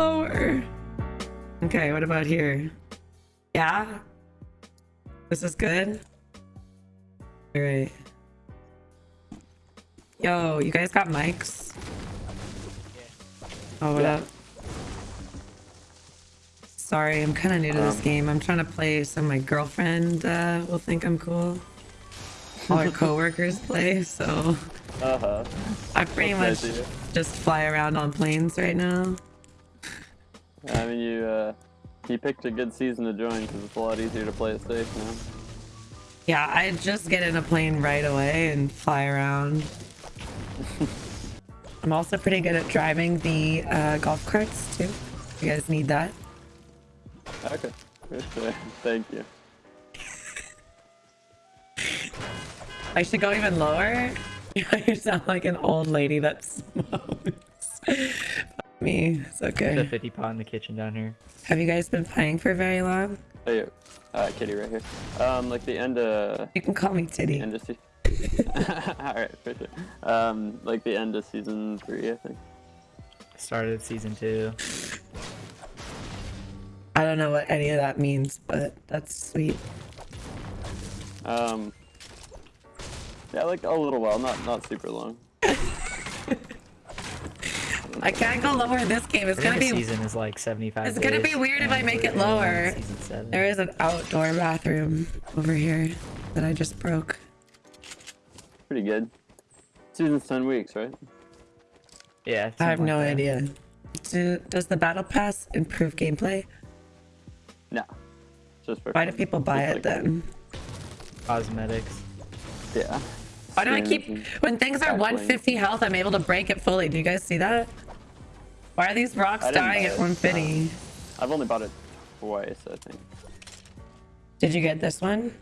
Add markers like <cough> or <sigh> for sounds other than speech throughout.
lower. Okay, what about here? Yeah? This is good? Alright. Yo, you guys got mics? Oh, what Yeah. up? Sorry, I'm kind of new to this Um, game. I'm trying to play so my girlfriend uh, will think I'm cool. All her <laughs> coworkers play, so Uh-huh. I pretty much nice of you. just fly around on planes right now. I mean, you, uh, you picked a good season to join because it's a lot easier to play it safe now. Yeah, I just get in a plane right away and fly around. <laughs> I'm also pretty good at driving the uh, golf carts too. You guys need that? Okay. Thank you. I should go even lower. <laughs> you sound like an old lady that <laughs> smokes. Me, it's okay. The okay. 50 pot in the kitchen down here. Have you guys been playing for very long? Oh, yeah. Uh, Kitty right here. Um, like the end of... You can call me The Titty. end of se- <laughs> Alright, for sure. Um, like the end of season three, I think. Started season two. I don't know what any of that means, but that's sweet. Um, yeah, like a little while, not not super long. <laughs> I can't go lower this game. It's gonna be season is like 75 It's gonna be weird if I make it lower. Seven. There is an outdoor bathroom over here that I just broke. Pretty good. Season's ten weeks, right? Yeah. I have something no that. idea. Do, does the battle pass improve gameplay? No. Just for Why do people buy Just it like- then? Cosmetics. Yeah. Why do I keep when things are 150 health? I'm able to break it fully. Do you guys see that? Why are these rocks dying at it, 150? I've only bought it twice, I think. Did you get this one?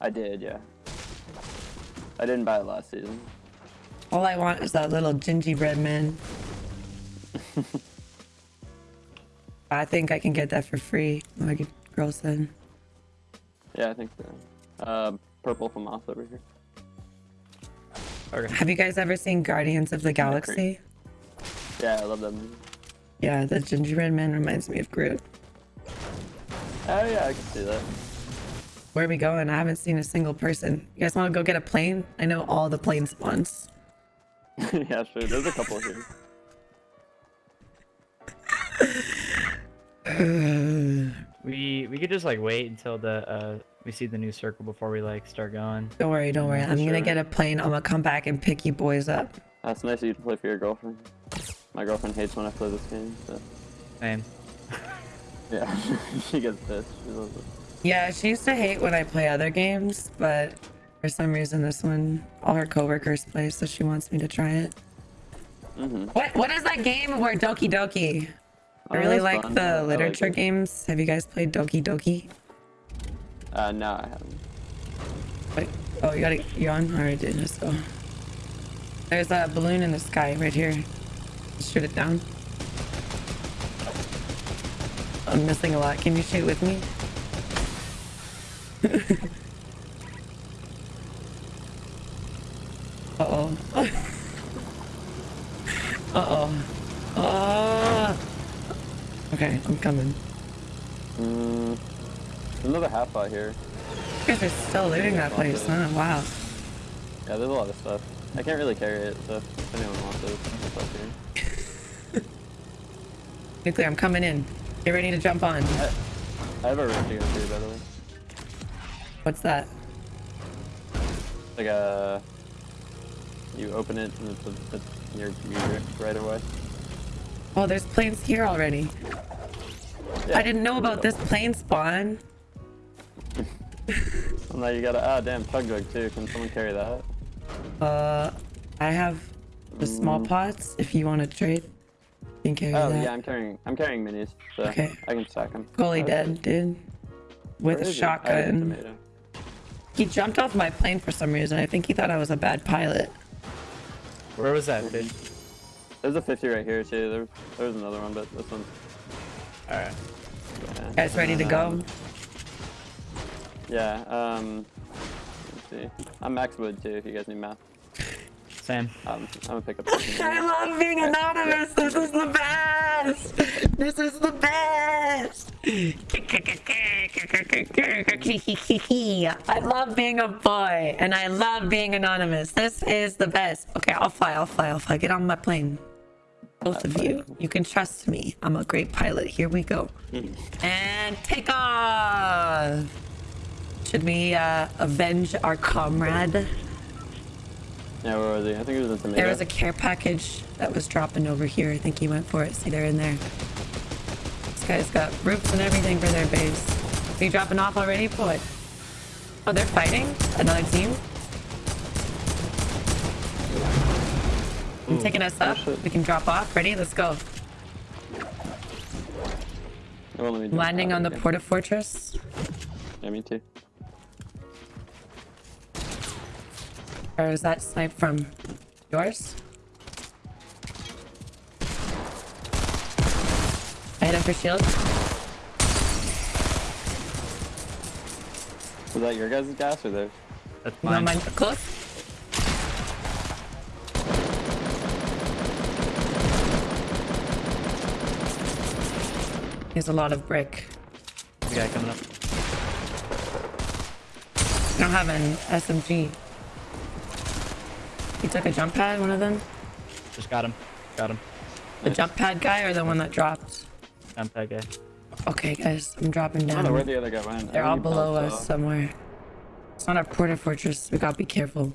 I did, yeah. I didn't buy it last season. All I want is that little gingerbread man. <laughs> I think I can get that for free. Like a girl said. Yeah, I think so. Uh, purple from off over here. Okay. Have you guys ever seen Guardians of the Galaxy? Yeah, I love that movie. Yeah, the gingerbread man reminds me of Groot. Oh yeah, I can see that. Where are we going? I haven't seen a single person. You guys want to go get a plane? I know all the plane spawns. <laughs> yeah, sure. There's a couple here. <laughs> We we could just like wait until the uh we see the new circle before we like start going. Don't worry, don't worry. I'm gonna get a plane. I'm gonna come back and pick you boys up. That's nice of you to play for your girlfriend. My girlfriend hates when I play this game, so Man, <laughs> yeah, <laughs> she gets pissed. She loves it. Yeah, she used to hate when I play other games, but for some reason this one, all her coworkers play, so she wants me to try it. Mm-hmm. What What is that game where Doki Doki? I Oh, really like fun. the like literature it. games. Have you guys played Doki Doki? Uh, no, I haven't. Wait. Oh, you got it. You're on? Alright, dude. Let's go. There's a balloon in the sky right here. Shoot it down. I'm missing a lot. Can you shoot with me? <laughs> Uh-oh. <laughs> Uh-oh. Oh. Okay, I'm coming. Mm, another half out here. You guys are still looting that place, huh? Wow. Yeah, there's a lot of stuff. I can't really carry it, so if anyone wants it, it's up here. <laughs> Nuclear, I'm coming in. Get ready to jump on. I, I have a rift to go through, by the way. What's that? Like a, you open it and it's, a, it's your, your rift right away. Oh, there's planes here already. Yeah, I didn't know about this plane spawn. <laughs> And now you gotta, ah, damn, chug jug too. Can someone carry that? Uh, I have the small pots if you want to trade. You can carry Oh that. yeah, I'm carrying, I'm carrying minis, so Okay. I can stack them. Fully dead, dude. With a shotgun. He jumped off my plane for some reason. I think he thought I was a bad pilot. where was that fish? There's a 50 right here too. There, there's another one, but this one's. Alright. Yeah. Guys ready to go? um, Yeah. Um. Let's see. I'm max wood too. If you guys need math, Sam. um, I'm gonna pick up. <laughs> I love being anonymous. This is the best. best. This is the best. I love being a boy and I love being anonymous. This is the best. Okay, I'll fly. I'll fly. I'll fly. Get on my plane. Both of you. You can trust me. I'm a great pilot. Here we go. And take off. Should we uh, avenge our comrade? Yeah, where was he? I think it was tomato. There was a care package that was dropping over here. I think he went for it. See, they're in there. This guy's got roofs and everything for their base. Are you dropping off already? What? Oh, they're fighting? Another team? I'm taking us up. shit. We can drop off. Ready? Let's go. It won't let me Landing out on the again. Porta Fortress. Yeah, me too. Or is that snipe from yours? I hit him for shield. Was that your guys' gas or theirs? That's You want mine. mine close? There's a lot of brick. The guy coming up. I don't have an SMG. He took a jump pad, one of them? Just got him. Got him. The jump pad guy or the one that dropped? Jump pad guy. Okay, guys, I'm dropping I don't know where down. the other guy went. They're think all below us off. somewhere. It's not a porta fortress. We gotta be careful.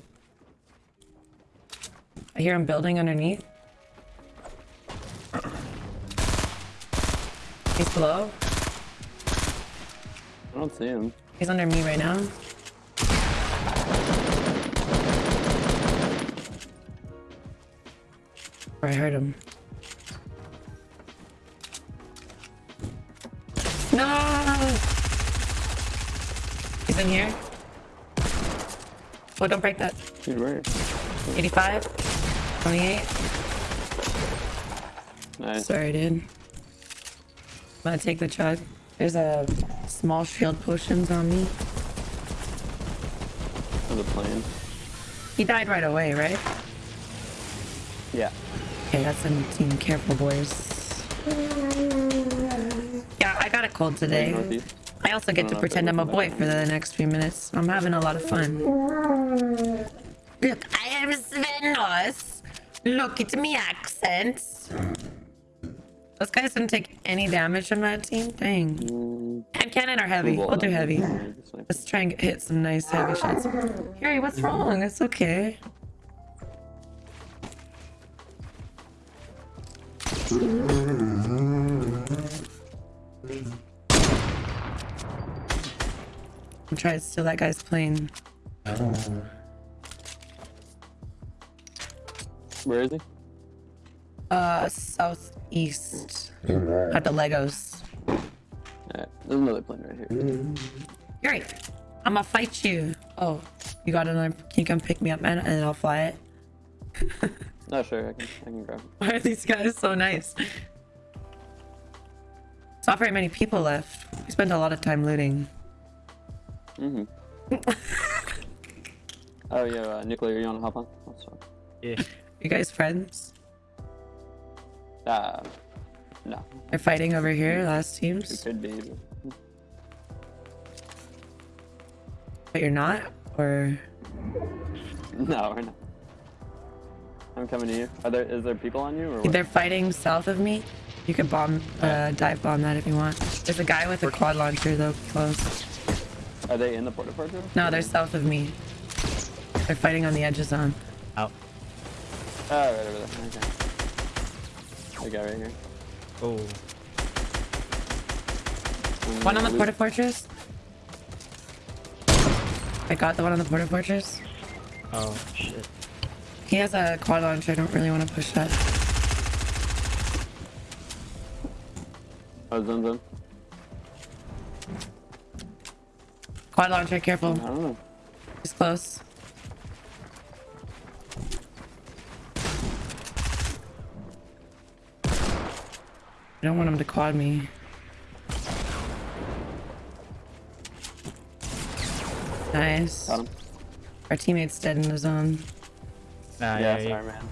I hear him building underneath. He's below. I don't see him. He's under me right now. Or I heard him. No! He's in here. Oh, don't break that. Dude, where? 85, 28. Nice. Sorry, dude. I'm gonna take the chug. There's a small shield potions on me. On the plane. He died right away, right? Yeah. Okay, that's a team. Careful, boys. Yeah, I got a cold today. I also get to pretend I'm a boy for the next few minutes. I'm having a lot of fun. Look, I am Svenos. Look at me accent. Those guys didn't take any damage from that team. Dang. And cannon are heavy? well, do heavy. Let's try and hit some nice heavy shots. Harry, what's wrong? It's okay. I'm trying to steal that guy's plane. Where is he? Uh, southeast. At the Legos. Alright, there's another plane right here. Yuri, I'm gonna fight you. Oh, you got another. Can you come pick me up, man? And then I'll fly it. <laughs> No, sure, I can, I can grab him. Why are these guys so nice? There's not very many people left. We spent a lot of time looting. Mm-hmm. <laughs> oh, yeah, uh, nuclear, you wanna hop on? Oh, sorry. Yeah. You guys friends? Uh, no. They're fighting over here, last teams? It teams. could be, but... But you're not? Or No, we're not. I'm coming to you. Are there, is there people on you, or what? they're fighting south of me? You could bomb, uh, dive bomb that if you want. There's a guy with a quad launcher though, close. Are they in the port porta fortress? No, they're south of me. They're fighting on the edge of zone. Out. Oh, right over there. Okay. The guy right here. Oh. One on the loot- porta fortress. I got the one on the porta fortress. Oh shit. He has a quad launcher. I don't really want to push that. Oh, zone zone. Quad launcher, careful. I don't know. He's close. I don't want him to quad me. Nice. Got him. Our teammate's dead in the zone. Nah, yeah, yeah, yeah. sorry, man.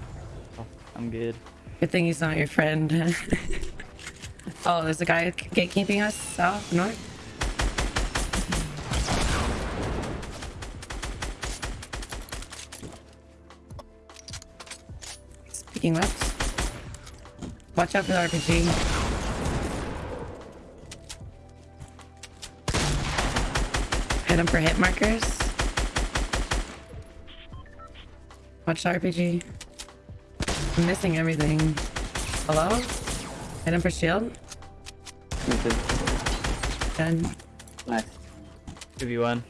I'm good. Good thing he's not your friend. <laughs> Oh, there's a guy gatekeeping us south, north. Speaking left. Watch out for the RPG. Hit him for hit markers. Watch the RPG. I'm missing everything. Hello? Hit him for shield. Me too. Done. Nice. Ah, 2v1.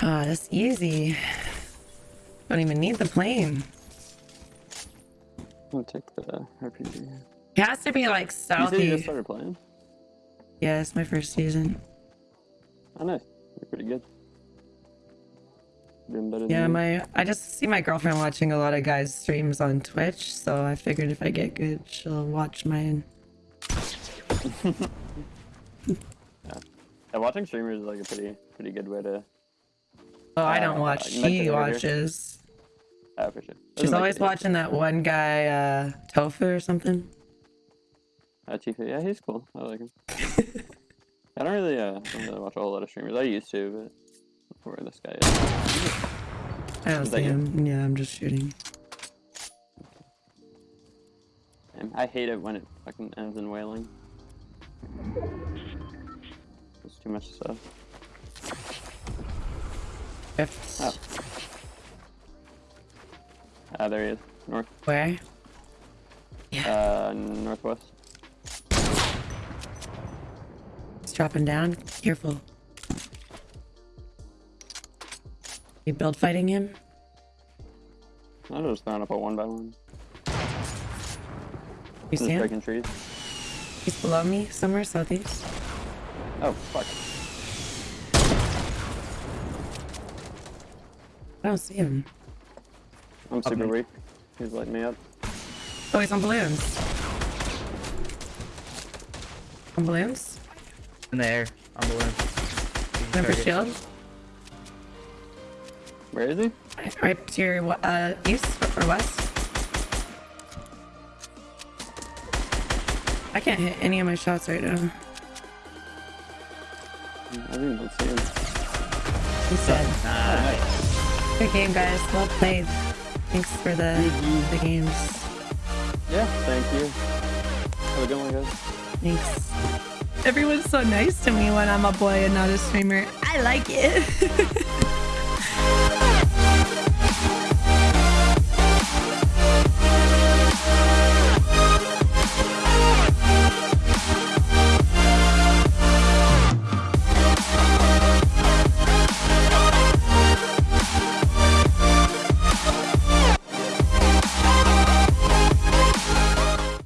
that's easy. Don't even need the plane. I'm gonna take the RPG. It has to be like You said you just started playing? Yeah, it's my first season. Oh, nice. You're pretty good. Doing better Yeah, my I just see my girlfriend watching a lot of guys' streams on Twitch, so I figured if I get good, she'll watch mine. <laughs> Yeah, watching streamers is like a pretty pretty good way to. Oh, I Uh, don't watch. She watches. Oh, for sure. She's always watching that one guy, uh, Tofu or something. Uh, Tfue, yeah, he's cool. I like him. <laughs> I don't really, uh, don't really watch a whole lot of streamers. I used to, but where this guy is. I don't see him. Yeah, I'm just shooting. I hate it when it fucking ends in wailing. It's too much stuff. Fifth. Oh. Ah, there he is. North, Where? uh, northwest. He's dropping down. Careful. You build fighting him? I'm just throwing up a one by one. You see him? breaking trees. He's below me, somewhere southeast. Oh, fuck. I don't see him. I'm super weak. He's lighting me up. Oh, he's on balloons. On balloons? In the air. On balloon. Number Target. shield? Where is he? Right to your uh, east or west? I can't hit any of my shots right now. I didn't even see him. He's dead. Oh, nice. Good game, guys. Well played. Thanks for the, the games. Yeah, thank you. Have a good one, guys. Thanks. Everyone's so nice to me when I'm a boy and not a streamer. I like it. <laughs>